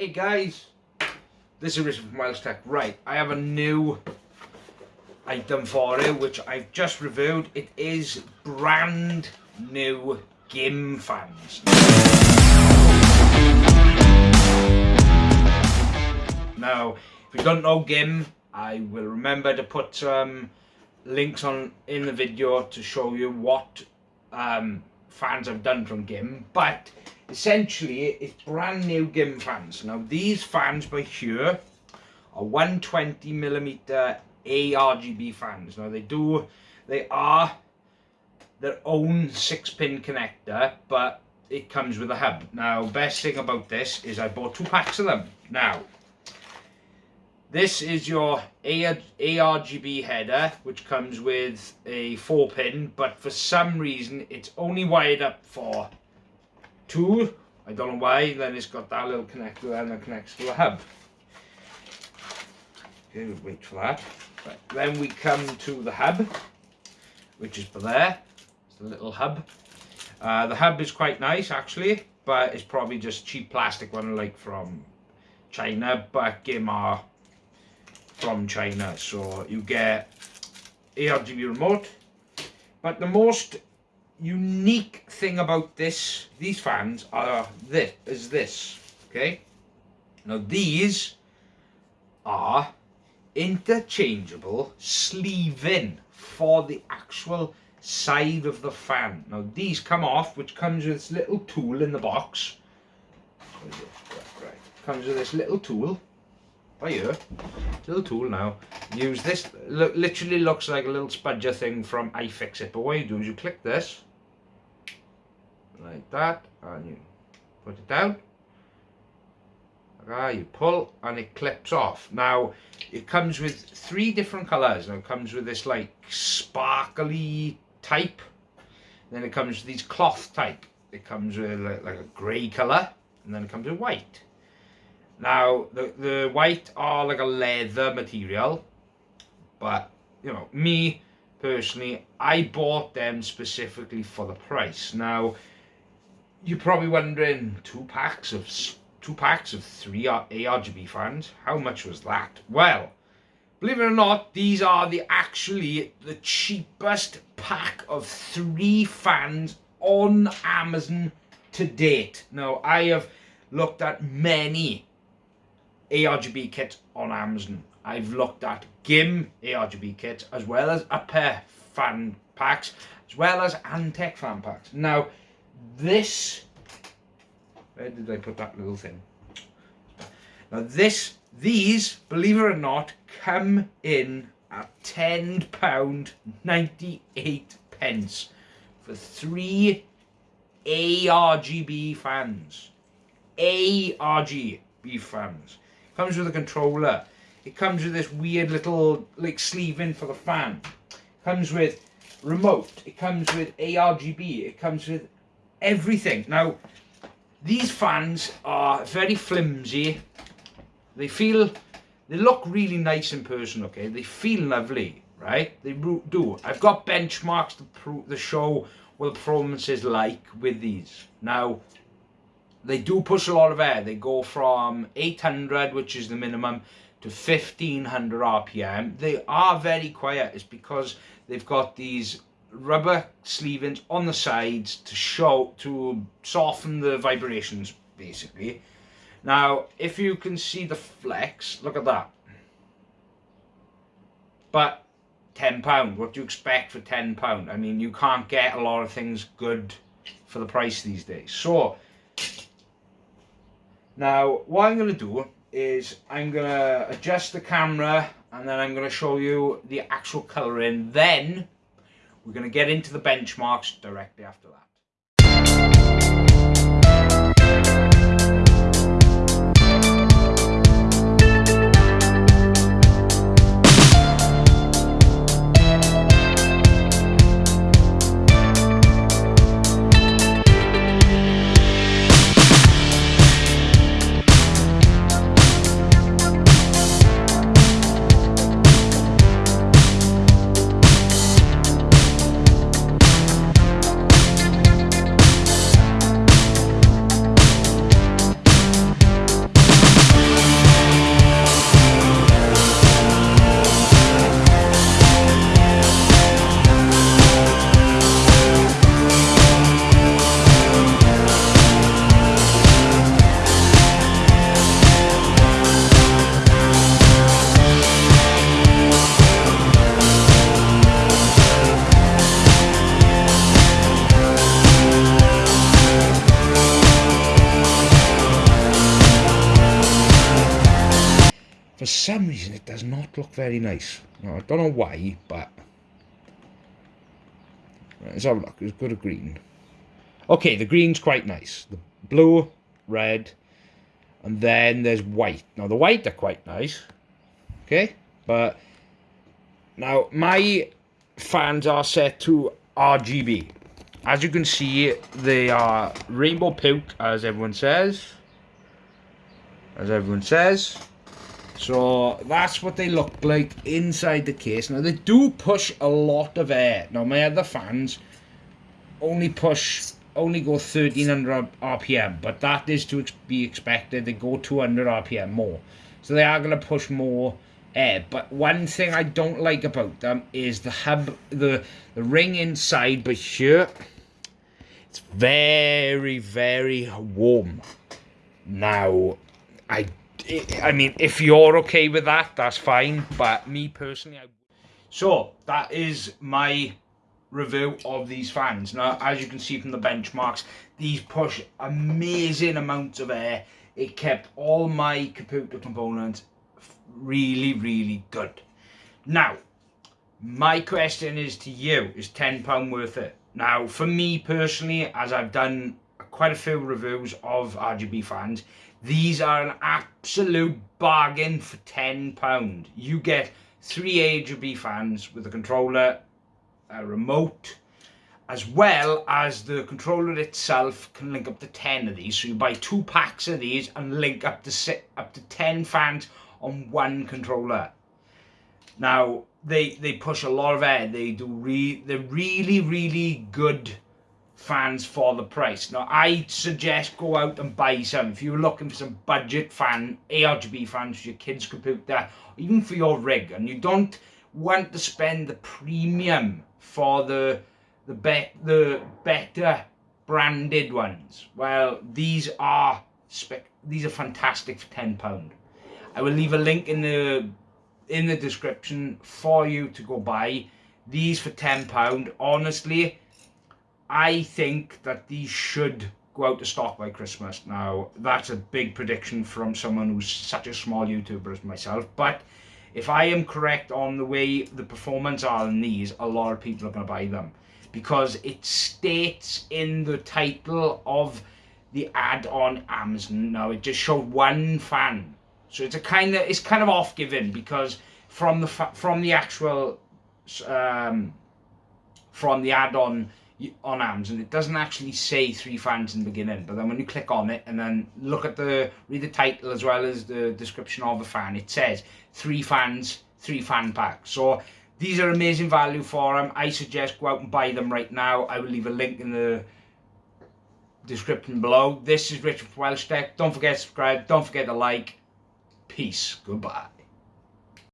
Hey guys, this is Richard from Miles Tech. Right, I have a new item for you which I've just reviewed. It is brand new GIM fans. Now, if you don't know GIM, I will remember to put some links on in the video to show you what um, fans I've done from GIM, but essentially it's brand new GIM fans. Now these fans by here are 120 millimeter ARGB fans. Now they do, they are their own six pin connector, but it comes with a hub. Now best thing about this is I bought two packs of them. Now this is your ARGB header, which comes with a 4 pin, but for some reason it's only wired up for two. I don't know why, then it's got that little connector and that connects to the hub. Okay, we'll wait for that. Right. Then we come to the hub, which is there. It's the little hub. Uh, the hub is quite nice actually, but it's probably just cheap plastic one like from China, but GIMAR from China. So you get ARGB remote. But the most unique thing about this, these fans are this, is this, okay? Now these are interchangeable sleeve-in for the actual side of the fan. Now these come off, which comes with this little tool in the box. Comes with this little tool by here. Little tool now. Use this. Look, literally looks like a little spudger thing from iFixit. But what you do is you click this. Like that. And you put it down. Ah, you pull and it clips off. Now, it comes with three different colours. Now, it comes with this like sparkly type. Then it comes with these cloth type. It comes with like, like a grey colour. And then it comes with white. Now, the, the white are like a leather material, but, you know, me, personally, I bought them specifically for the price. Now, you're probably wondering, two packs of two packs of three ARGB fans, how much was that? Well, believe it or not, these are the actually the cheapest pack of three fans on Amazon to date. Now, I have looked at many ARGB kit on Amazon. I've looked at GIM ARGB kits as well as Aper fan packs as well as Antec fan packs. Now this, where did I put that little thing? Now this, these, believe it or not, come in at £10.98 pence for three ARGB fans. ARGB fans. Comes with a controller. It comes with this weird little like sleeve in for the fan. Comes with remote. It comes with ARGB. It comes with everything. Now, these fans are very flimsy. They feel, they look really nice in person, okay? They feel lovely, right? They do. I've got benchmarks to, prove, the show what the performance is like with these. Now, they do push a lot of air. They go from 800, which is the minimum, to 1500 RPM. They are very quiet. It's because they've got these rubber sleevings on the sides to show, to soften the vibrations, basically. Now, if you can see the flex, look at that. But £10, what do you expect for £10? I mean, you can't get a lot of things good for the price these days. So, now, what I'm going to do is I'm going to adjust the camera and then I'm going to show you the actual colouring. Then we're going to get into the benchmarks directly after that. For some reason it does not look very nice. Now, I don't know why, but let's have a look. It's got a green. Okay, the green's quite nice. The blue, red, and then there's white. Now the white are quite nice. Okay, but now my fans are set to RGB. As you can see, they are rainbow pink, as everyone says. As everyone says. So that's what they look like inside the case. Now they do push a lot of air. Now my other fans only push, only go 1300 RPM, but that is to be expected. They go 200 RPM more. So they are going to push more air. But one thing I don't like about them is the hub, the, the ring inside, but here, it's very, very warm. Now, I I mean, if you're okay with that, that's fine. But me personally, I... so that is my review of these fans. Now, as you can see from the benchmarks, these push amazing amounts of air. It kept all my computer components really, really good. Now, my question is to you, is £10 worth it? Now, for me personally, as I've done quite a few reviews of RGB fans, these are an absolute bargain for £10. You get three RGB fans with a controller, a remote, as well as the controller itself can link up to 10 of these. So you buy two packs of these and link up to up to 10 fans on one controller. Now, they they push a lot of air. They do re they're really, really good fans for the price. Now, I suggest go out and buy some. If you're looking for some budget fan, ARGB fans for your kids' computer, even for your rig, and you don't want to spend the premium for the the be the better branded ones, well, these are spec these are fantastic for ten pound. I will leave a link in the in the description for you to go buy these for ten pound. Honestly I think that these should go out of stock by Christmas. Now, that's a big prediction from someone who's such a small YouTuber as myself, but if I am correct on the way the performance are in these, a lot of people are going to buy them. Because it states in the title of the ad on Amazon, now it just showed one fan. So it's a kind of, it's kind of off-giving because from the, from the actual, um, from the ad on on Amazon, it doesn't actually say three fans in the beginning, but then when you click on it and then look at the, read the title as well as the description of the fan, it says three fans, three fan packs. So these are amazing value for them. I suggest go out and buy them right now. I will leave a link in the description below. This is Richard from Welsh. Don't forget to subscribe. Don't forget to like. Peace. Goodbye.